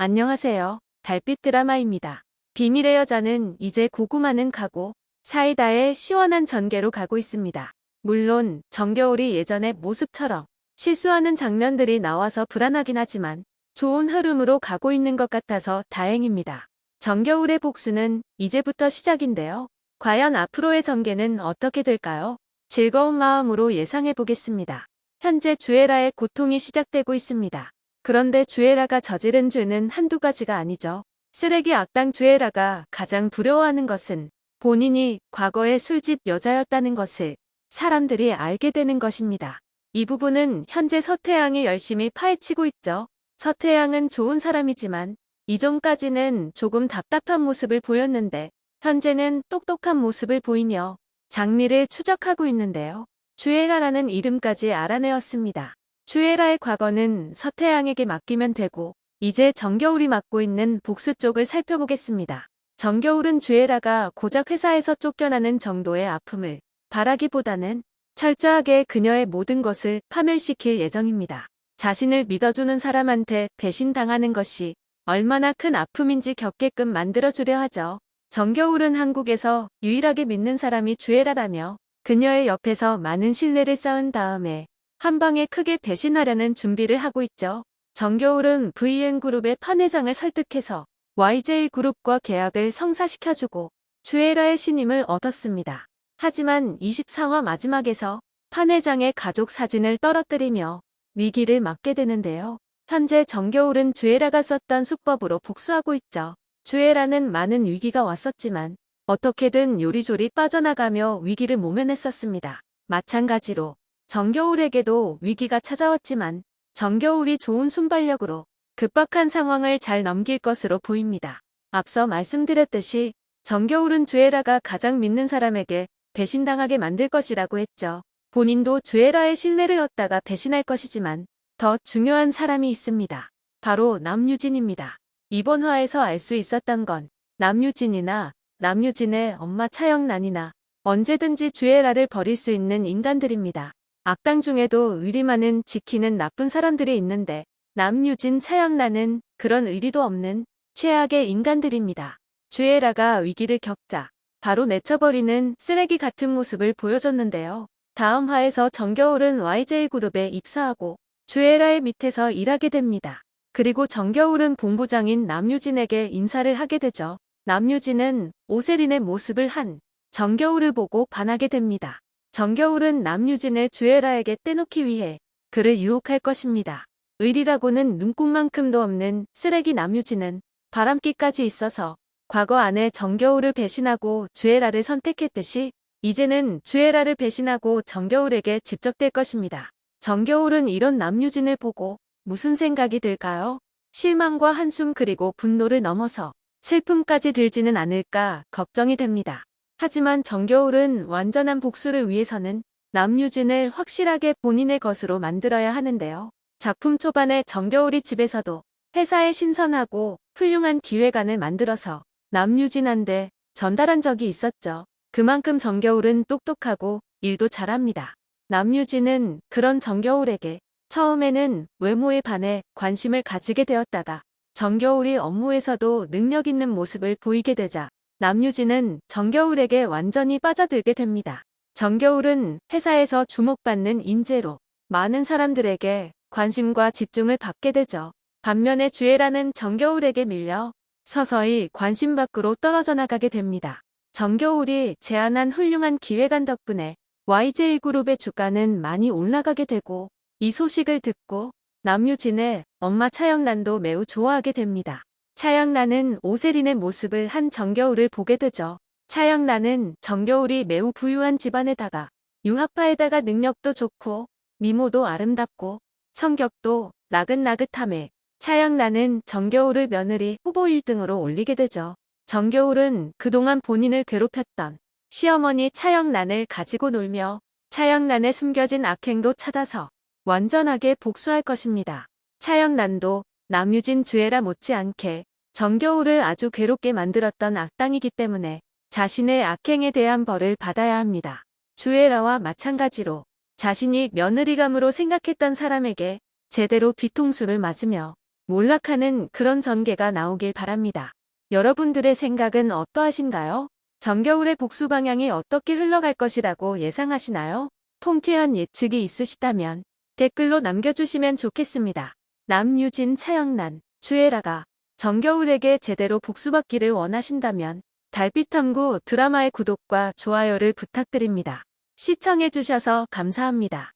안녕하세요. 달빛 드라마입니다. 비밀의 여자는 이제 고구마는 가고 사이다의 시원한 전개로 가고 있습니다. 물론 정겨울이 예전의 모습처럼 실수하는 장면들이 나와서 불안하긴 하지만 좋은 흐름으로 가고 있는 것 같아서 다행입니다. 정겨울의 복수는 이제부터 시작인데요. 과연 앞으로의 전개는 어떻게 될까요? 즐거운 마음으로 예상해 보겠습니다. 현재 주애라의 고통이 시작되고 있습니다. 그런데 주애라가 저지른 죄는 한두 가지가 아니죠. 쓰레기 악당 주애라가 가장 두려워하는 것은 본인이 과거의 술집 여자였다는 것을 사람들이 알게 되는 것입니다. 이 부분은 현재 서태양이 열심히 파헤치고 있죠. 서태양은 좋은 사람이지만 이전까지는 조금 답답한 모습을 보였는데 현재는 똑똑한 모습을 보이며 장미를 추적하고 있는데요. 주애라라는 이름까지 알아내었습니다. 주애라의 과거는 서태양에게 맡기면 되고 이제 정겨울이 맡고 있는 복수 쪽을 살펴보겠습니다. 정겨울은 주애라가 고작 회사에서 쫓겨나는 정도의 아픔을 바라기보다는 철저하게 그녀의 모든 것을 파멸시킬 예정입니다. 자신을 믿어주는 사람한테 배신당하는 것이 얼마나 큰 아픔인지 겪게끔 만들어주려 하죠. 정겨울은 한국에서 유일하게 믿는 사람이 주애라라며 그녀의 옆에서 많은 신뢰를 쌓은 다음에 한 방에 크게 배신하려는 준비를 하고 있죠. 정겨울은 VN그룹의 판 회장을 설득해서 YJ그룹과 계약을 성사시켜주고 주애라의 신임을 얻었습니다. 하지만 24화 마지막에서 판 회장의 가족 사진을 떨어뜨리며 위기를 맞게 되는데요. 현재 정겨울은 주애라가 썼던 수법으로 복수하고 있죠. 주애라는 많은 위기가 왔었지만 어떻게든 요리조리 빠져나가며 위기를 모면했었습니다. 마찬가지로 정겨울에게도 위기가 찾아왔지만 정겨울이 좋은 순발력으로 급박한 상황을 잘 넘길 것으로 보입니다. 앞서 말씀드렸듯이 정겨울은 주애라가 가장 믿는 사람에게 배신당하게 만들 것이라고 했죠. 본인도 주애라의 신뢰를 얻다가 배신할 것이지만 더 중요한 사람이 있습니다. 바로 남유진입니다. 이번 화에서 알 수 있었던 건 남유진이나 남유진의 엄마 차영란이나 언제든지 주애라를 버릴 수 있는 인간들입니다. 악당 중에도 의리 많은 지키는 나쁜 사람들이 있는데 남유진, 차영란은 그런 의리도 없는 최악의 인간들입니다. 주애라가 위기를 겪자 바로 내쳐버리는 쓰레기 같은 모습을 보여줬는데요. 다음 화에서 정겨울은 YJ그룹에 입사하고 주애라의 밑에서 일하게 됩니다. 그리고 정겨울은 본부장인 남유진에게 인사를 하게 되죠. 남유진은 오세린의 모습을 한 정겨울을 보고 반하게 됩니다. 정겨울은 남유진을 주애라에게 떼놓기 위해 그를 유혹할 것입니다. 의리라고는 눈꽃만큼도 없는 쓰레기 남유진은 바람기까지 있어서 과거 안에 정겨울을 배신하고 주애라를 선택했듯이 이제는 주애라를 배신하고 정겨울에게 집적될 것입니다. 정겨울은 이런 남유진을 보고 무슨 생각이 들까요? 실망과 한숨 그리고 분노를 넘어서 슬픔까지 들지는 않을까 걱정이 됩니다. 하지만 정겨울은 완전한 복수를 위해서는 남유진을 확실하게 본인의 것으로 만들어야 하는데요. 작품 초반에 정겨울이 집에서도 회사에 신선하고 훌륭한 기획안을 만들어서 남유진한테 전달한 적이 있었죠. 그만큼 정겨울은 똑똑하고 일도 잘합니다. 남유진은 그런 정겨울에게 처음에는 외모에 반해 관심을 가지게 되었다가 정겨울이 업무에서도 능력 있는 모습을 보이게 되자 남유진은 정겨울에게 완전히 빠져들게 됩니다. 정겨울은 회사에서 주목받는 인재로 많은 사람들에게 관심과 집중을 받게 되죠. 반면에 주애라는 정겨울에게 밀려 서서히 관심 밖으로 떨어져 나가게 됩니다. 정겨울이 제안한 훌륭한 기획안 덕분에 YJ그룹의 주가는 많이 올라가게 되고 이 소식을 듣고 남유진의 엄마 차영란도 매우 좋아하게 됩니다. 차영란은 오세린의 모습을 한 정겨울을 보게 되죠. 차영란은 정겨울이 매우 부유한 집안에다가 유학파에다가 능력도 좋고 미모도 아름답고 성격도 나긋나긋함에 차영란은 정겨울을 며느리 후보 1등으로 올리게 되죠. 정겨울은 그동안 본인을 괴롭혔던 시어머니 차영란을 가지고 놀며 차영란의 숨겨진 악행도 찾아서 완전하게 복수할 것입니다. 차영란도 남유진 주애라 못지않게 정겨울을 아주 괴롭게 만들었던 악당이기 때문에 자신의 악행에 대한 벌을 받아야 합니다. 주애라와 마찬가지로 자신이 며느리감으로 생각했던 사람에게 제대로 뒤통수를 맞으며 몰락하는 그런 전개가 나오길 바랍니다. 여러분들의 생각은 어떠하신가요? 정겨울의 복수 방향이 어떻게 흘러갈 것이라고 예상하시나요? 통쾌한 예측이 있으시다면 댓글로 남겨주시면 좋겠습니다. 남유진, 차영란, 주애라가 정겨울에게 제대로 복수받기를 원하신다면 달빛탐구 드라마의 구독과 좋아요를 부탁드립니다. 시청해주셔서 감사합니다.